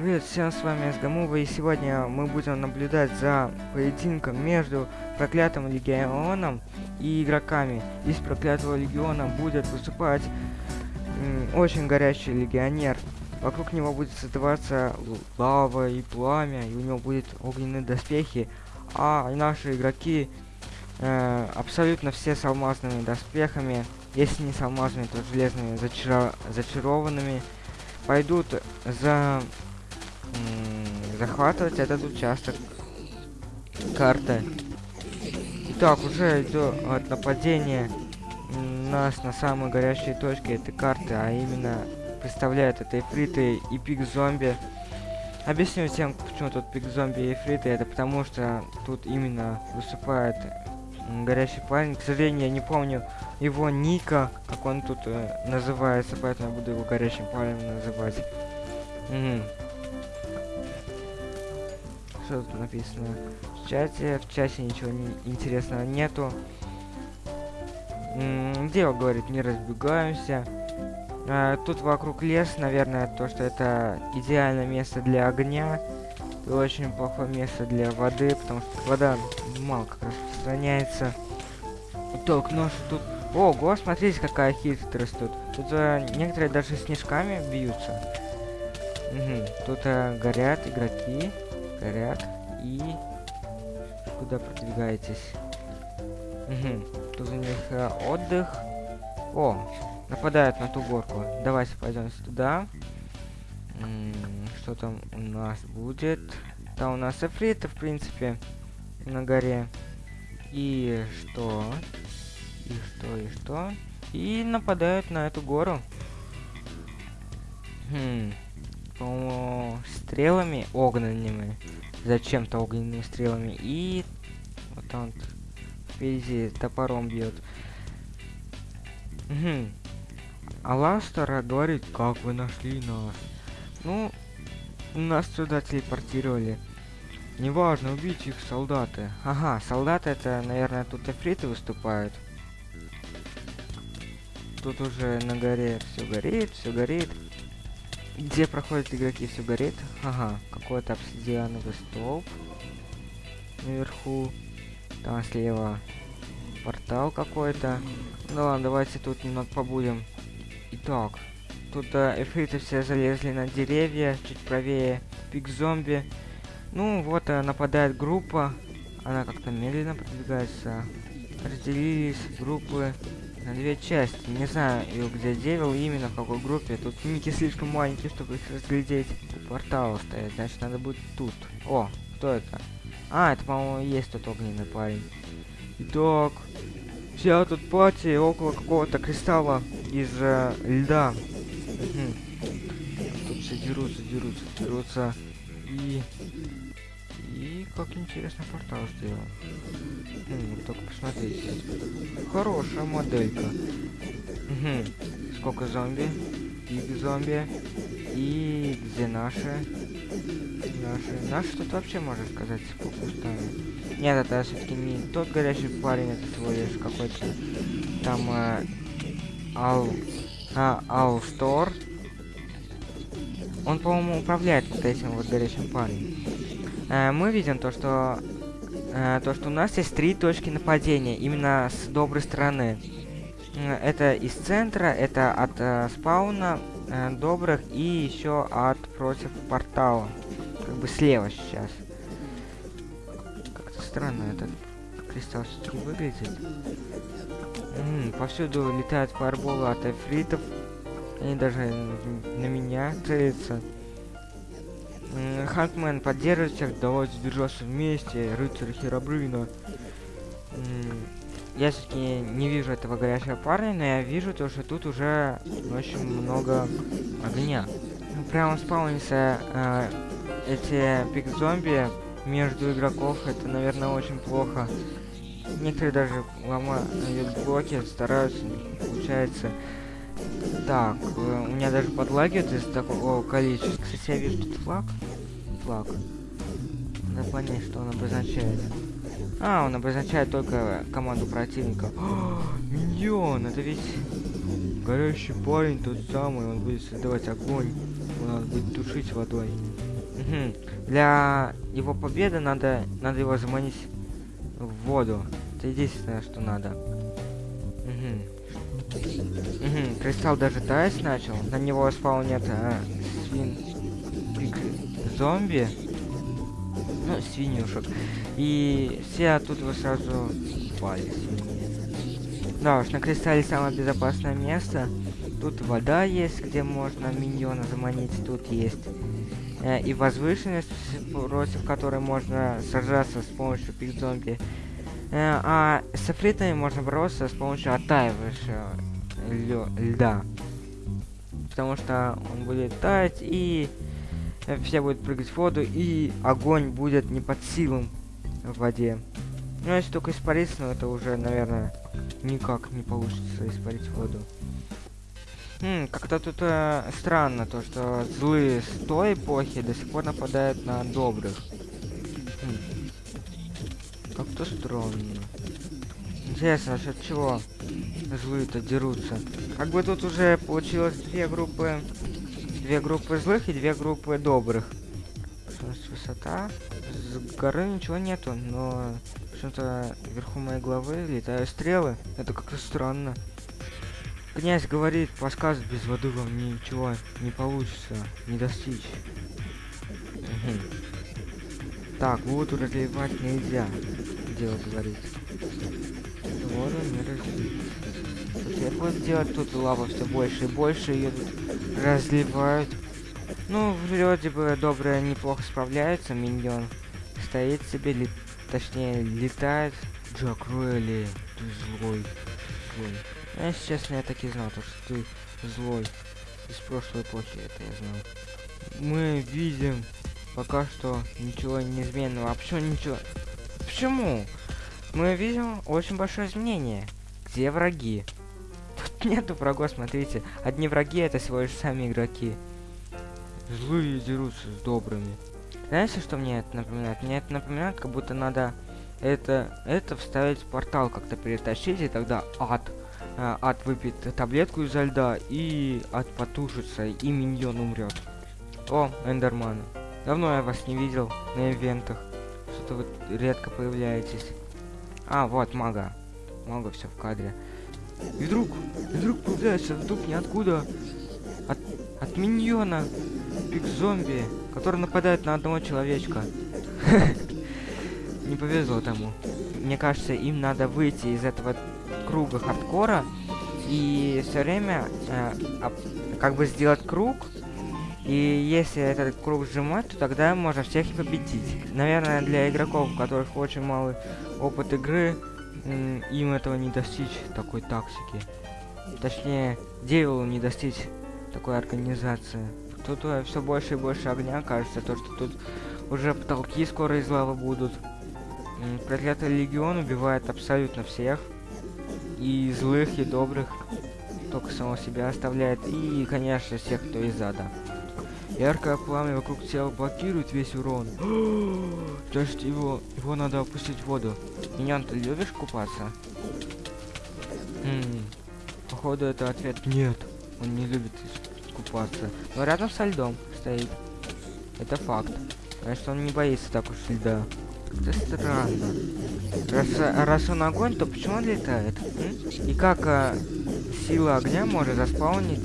Привет всем, с вами Сгамува, и сегодня мы будем наблюдать за поединком между проклятым легионом и игроками. Из проклятого легиона будет выступать очень горячий легионер. Вокруг него будет создаваться лава и пламя, и у него будет огненные доспехи. А наши игроки э, абсолютно все с алмазными доспехами, если не с алмазными, то железными зачар зачарованными, пойдут за захватывать этот участок карты. Итак, уже идет нападение нас на самой горячей точке этой карты, а именно представляют это эфриты и пик-зомби. Объясню всем, почему тут пик-зомби и эфриты. Это потому, что тут именно выступает горячий парень. К сожалению, я не помню его ника, как он тут э, называется, поэтому я буду его горячим парнем называть. Угу что тут написано в чате. В чате ничего не интересного нету. Дело говорит, не разбегаемся. А, тут вокруг лес, наверное, то, что это идеальное место для огня. И очень плохое место для воды, потому что вода мало как распространяется. Итог, нож тут... Ого, смотрите, какая хитрость тут. Тут а, некоторые даже снежками бьются. Угу. Тут а, горят игроки горят. И куда продвигаетесь? Угу. Тут у них э, отдых. О, нападают на ту горку. Давайте пойдем туда. что там у нас будет? Там у нас эфриты, в принципе, на горе. И что? И что, и что? И нападают на эту гору. Хм стрелами огненными. Зачем-то огненными стрелами. И вот он впереди топором бьет. Угу. Аластера говорит, как вы нашли нас? Ну, нас сюда телепортировали. Неважно, убить их солдаты. Ага, солдаты это, наверное, тут эфриты выступают. Тут уже на горе все горит, все горит. Где проходят игроки, все горит. Ага, какой-то обсидиановый столб наверху. Там слева портал какой-то. Ну ладно, давайте тут немного побудем. Итак, тут э, эфриты все залезли на деревья, чуть правее пик-зомби. Ну вот э, нападает группа. Она как-то медленно продвигается. Разделились группы на две части. Не знаю, где девил именно, в какой группе. Тут ники слишком маленькие, чтобы их разглядеть. У портала стоят, значит надо будет тут. О, кто это? А, это, по-моему, есть тот огненный парень. Итак, вся тут пати около какого-то кристалла из э, льда. Угу. Тут все дерутся, дерутся, дерутся. И и как интересно портал сделал. Хм, только посмотрите. Хорошая моделька. Угу. Сколько зомби? Пик зомби. И где наши? Наши. Наши тут вообще можно сказать пустая. Нет, это все-таки не тот горячий парень, это всего лишь какой-то там э, Ал... А, Алстор. Он, по-моему, управляет вот этим вот горячим парнем э, мы видим то, что э, то, что у нас есть три точки нападения, именно с доброй стороны. Это из центра, это от э, спауна э, добрых и еще от против портала. Как бы слева сейчас. Как-то странно этот кристалл все-таки выглядит. М -м, повсюду летают фаерболы от эфритов. Они даже на меня целятся. Хантмен поддерживает всех, давайте держаться вместе, рыцарь Херабрына. Я все-таки не вижу этого горячего парня, но я вижу то, что тут уже очень много огня. Ну, прямо спаунится э, эти пик-зомби между игроков, это, наверное, очень плохо. Некоторые даже ломают блоки, стараются, получается. Так, э, у меня даже подлагивает из такого количества. Кстати, я вижу тут флаг. Флаг. Надо понять, что он обозначает. А, он обозначает только команду противника. О, миньон! Это ведь горящий парень тот самый. Он будет создавать огонь. Он будет тушить водой. Для его победы надо, надо его заманить в воду. Это единственное, что надо. Мгм. Кристалл даже таять начал. На него спаунят а, свин... зомби. Ну, свинюшек. И все оттуда сразу упали свиньи. Да уж, на кристалле самое безопасное место. Тут вода есть, где можно миньона заманить. Тут есть э, и возвышенность, против которой можно сражаться с помощью пик-зомби. Э, а с эфритами можно бороться с помощью оттаивающего льда. Потому что он будет таять, и все будут прыгать в воду, и огонь будет не под силам в воде. Ну, если только испариться, но это уже, наверное, никак не получится испарить воду. Хм, как-то тут э, странно, то, что злые с той эпохи до сих пор нападают на добрых. Как-то странно. Интересно, насчет чего злые-то дерутся? Как бы тут уже получилось две группы... Две группы злых и две группы добрых. Скорость, высота. С горы ничего нету, но почему-то вверху моей головы летают стрелы. Это как-то странно. Князь говорит, подсказывает, без воды вам ничего не получится, не достичь. Так, воду разливать нельзя, дело говорит. Воду не разлить. Теперь вот делать тут лава все больше и больше, ее тут разливают. Ну, вроде бы добрая неплохо справляется, миньон. Стоит себе, ли... точнее, летает. Джак Руэлли, ты злой. Злой. А если честно, я так и знал, то, что ты злой. Из прошлой эпохи это я знал. Мы видим пока что ничего неизменного. Почему ничего? Почему? Мы видим очень большое изменение. Где враги? Тут нету врагов, смотрите. Одни враги это всего лишь сами игроки. Злые дерутся с добрыми. Знаете, что мне это напоминает? Мне это напоминает, как будто надо это, это вставить в портал, как-то перетащить, и тогда ад э, ад выпьет таблетку изо льда, и ад потушится, и миньон умрет. О, эндерманы. Давно я вас не видел на ивентах. Что-то вы редко появляетесь. А, вот, мага. Мага все в кадре. И вдруг, и вдруг появляется вдруг ниоткуда от, от миньона пик-зомби, который нападает на одного человечка. Не повезло тому. Мне кажется, им надо выйти из этого круга хардкора и все время э, как бы сделать круг. И если этот круг сжимать, то тогда можно всех и победить. Наверное, для игроков, у которых очень малый опыт игры, им этого не достичь, такой тактики. Точнее, Девилу не достичь такой организации. Тут все больше и больше огня, кажется, то, что тут уже потолки скоро из лавы будут. Проклятый легион убивает абсолютно всех. И злых, и добрых. Только самого себя оставляет. И, конечно, всех, кто из ада. Яркое пламя вокруг тела блокирует весь урон. Значит, его, его надо опустить в воду. Миньон, ты любишь купаться? М, Походу, это ответ нет. Он не любит купаться. Но рядом со льдом стоит. Это факт. Значит, он не боится так уж льда. Это странно. Раз, раз он огонь, то почему он летает? м? И как а, сила огня может заспаунить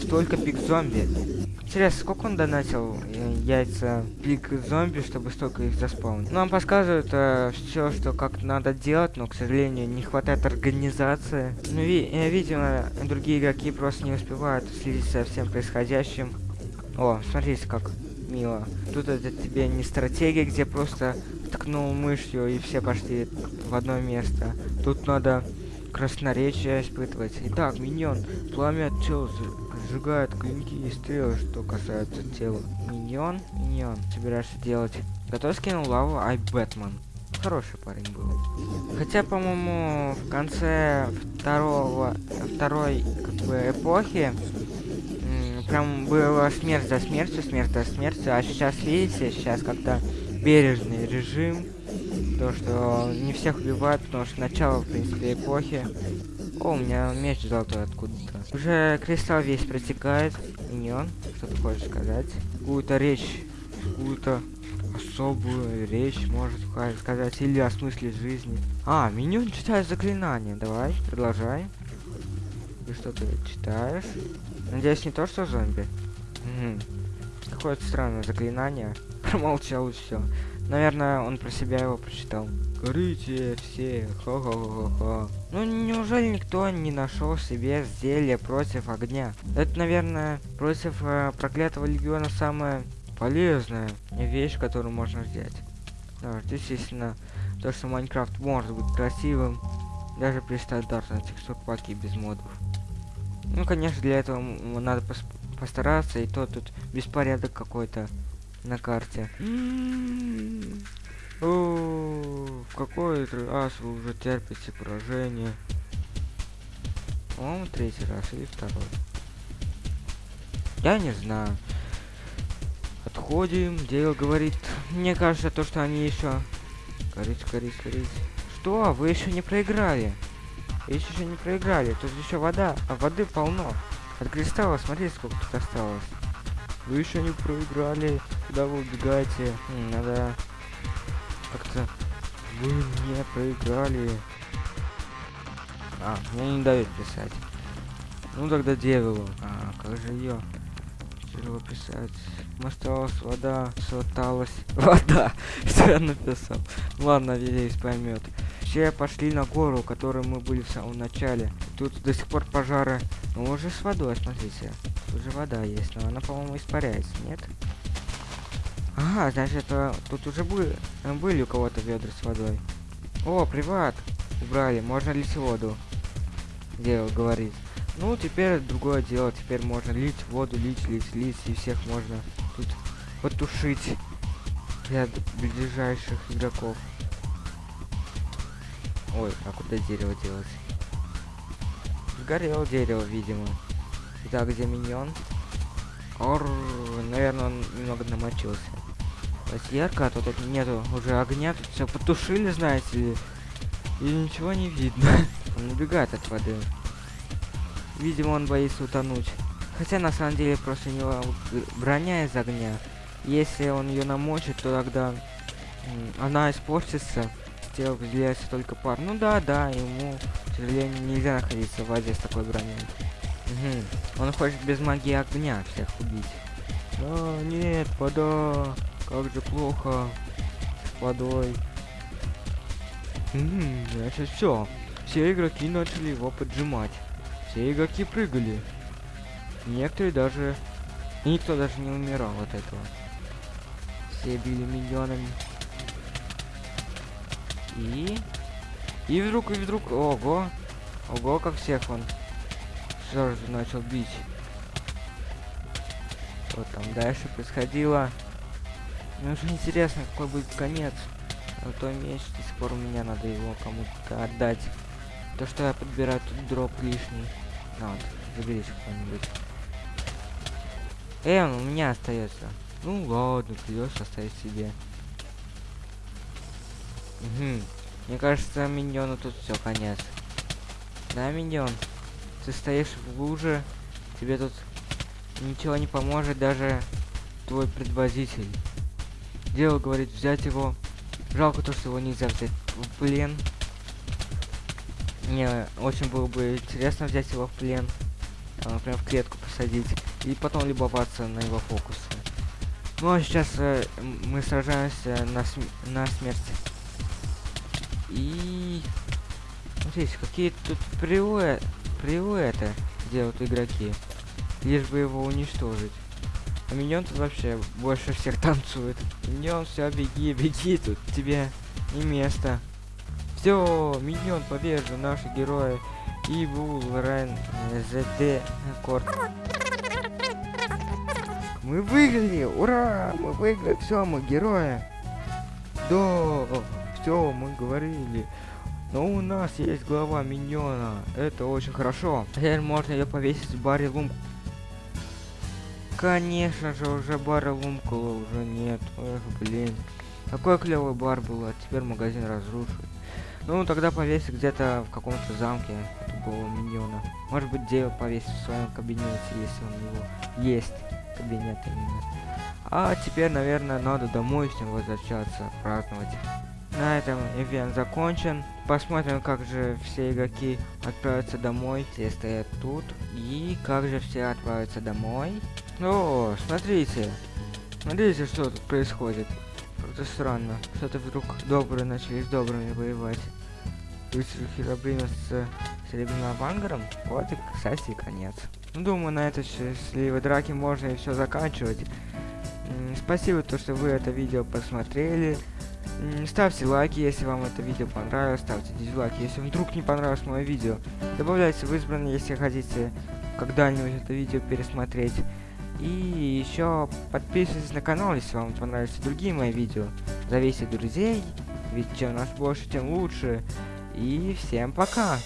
столько пик-зомби? Интересно, сколько он донатил э, яйца пик-зомби, чтобы столько их заспаунить? Нам подсказывают все, что как надо делать, но, к сожалению, не хватает организации. Ну, ви э, видимо, другие игроки просто не успевают следить за всем происходящим. О, смотрите, как мило. Тут это тебе не стратегия, где просто ткнул мышью и все пошли в одно место. Тут надо красноречие испытывать. Итак, миньон, пламя за- сжигает клинки и стрелы, что касается тела. Миньон, миньон, собираешься делать? Готов скинул лаву, ай Бэтмен. Хороший парень был. Хотя, по-моему, в конце второго, второй как бы эпохи прям было смерть за смертью, смерть за смертью, а сейчас, видите, сейчас как-то бережный режим, то, что не всех убивают, потому что начало, в принципе, эпохи. О, у меня меч золотой откуда-то. Уже кристалл весь протекает. Миньон, что ты хочешь сказать? Какую-то речь какую-то особую речь может сказать или о смысле жизни. А, меню читает заклинание. Давай, продолжай. Ты что-то читаешь? Надеюсь, не то, что зомби? Угу. Какое-то странное заклинание. Промолчал и все. Наверное, он про себя его прочитал. Горите все, ха-ха-ха-ха. Ну, неужели никто не нашел себе зелье против огня? Это, наверное, против э, проклятого легиона самая полезная вещь, которую можно взять. Да, естественно, то, что Майнкрафт может быть красивым, даже при стандартной текстурпаке без модов. Ну, конечно, для этого надо пос постараться, и то тут беспорядок какой-то на карте. О, в какой раз вы уже терпите поражение? По-моему, третий раз или второй. Я не знаю. Отходим. Дейл говорит. Мне кажется, то, что они еще... Горит, горит, горит. Что? Вы еще не проиграли? Вы еще не проиграли. Тут еще вода. А воды полно. От кристалла, смотрите, сколько тут осталось. Вы еще не проиграли. Куда вы убегаете? Надо как-то... Вы не проиграли. А, мне не дают писать. Ну тогда дерево. А, как же ее? Дерево писать. Осталась вода, осталась вода. Что я написал? Ладно, надеюсь, поймет. Все пошли на гору, которую мы были в самом начале. Тут до сих пор пожары. Ну уже с водой, смотрите. Тут же вода есть, но она, по-моему, испаряется, нет? Ага, значит, это, тут уже были, были у кого-то ведра с водой. О, приват! Убрали, можно лить воду. Дело говорит. Ну, теперь другое дело. Теперь можно лить воду, лить, лить, лить, и всех можно тут потушить для ближайших игроков. Ой, а куда дерево делать? Сгорело дерево, видимо. Итак, где миньон? Ор, наверное, он немного намочился. То ярко, а то тут нету уже огня, тут все потушили, знаете ли. И ничего не видно. Он убегает от воды. Видимо, он боится утонуть. Хотя на самом деле просто у него броня из огня. Если он ее намочит, то тогда она испортится. С тела выделяется только пар. Ну да, да, ему, к сожалению, нельзя находиться в воде с такой броней. Угу. Он хочет без магии огня всех убить. А, нет, вода. Как же плохо водой. Угу, значит все. Все игроки начали его поджимать. Все игроки прыгали. Некоторые даже... никто даже не умирал от этого. Все били миллионами. И... И вдруг, и вдруг... Ого! Ого, как всех он сразу начал бить. Что там дальше происходило? Мне уже интересно, какой будет конец. А то меч до сих пор у меня надо его кому-то отдать. То, что я подбираю тут дроп лишний. На, вот, заберись кто-нибудь. Э, он у меня остается. Ну ладно, придется оставить себе. Угу. Мне кажется, миньону тут все конец. Да, миньон? Ты стоишь в луже, тебе тут ничего не поможет даже твой предводитель. Дело говорит взять его. Жалко то, что его нельзя взять в плен. Мне очень было бы интересно взять его в плен. А, прям в клетку посадить. И потом любоваться на его фокусы. Ну а сейчас э, мы сражаемся на, см на смерть. И... Смотрите, какие тут привы... привыты делают игроки. Лишь бы его уничтожить. А миньон тут вообще больше всех танцует. Миньон, все, беги, беги, тут тебе не место. Все, миньон побежда, наши герои. И Бул, Рен, ЗД, Корт. Мы выиграли! Ура! Мы выиграли! Все, мы герои! Да! Все, мы говорили. Но у нас есть глава миньона. Это очень хорошо. Теперь можно ее повесить в баре лум Конечно же, уже бара Лумкула уже нет. Эх, блин. Какой клевый бар был, а теперь магазин разрушен. Ну, тогда повесить где-то в каком-то замке этого миньона. Может быть, Дейл повесить в своем кабинете, если он его есть. кабинет именно. А теперь, наверное, надо домой всем возвращаться, праздновать. На этом ивент закончен. Посмотрим, как же все игроки отправятся домой. Все стоят тут. И как же все отправятся домой. О, смотрите. Смотрите, что тут происходит. Как-то странно. Что-то вдруг добрые начали с добрыми воевать. Рыцарь Херобрина с Серебряным Вангаром. Вот и, кстати, конец. Ну, думаю, на этой счастливой драке можно и все заканчивать. Спасибо, то, что вы это видео посмотрели. Ставьте лайки, если вам это видео понравилось, ставьте дизлайки, если вдруг не понравилось мое видео. Добавляйте в избранные, если хотите когда-нибудь это видео пересмотреть. И еще подписывайтесь на канал, если вам понравились другие мои видео. Зовите друзей, ведь чем нас больше, тем лучше. И всем пока!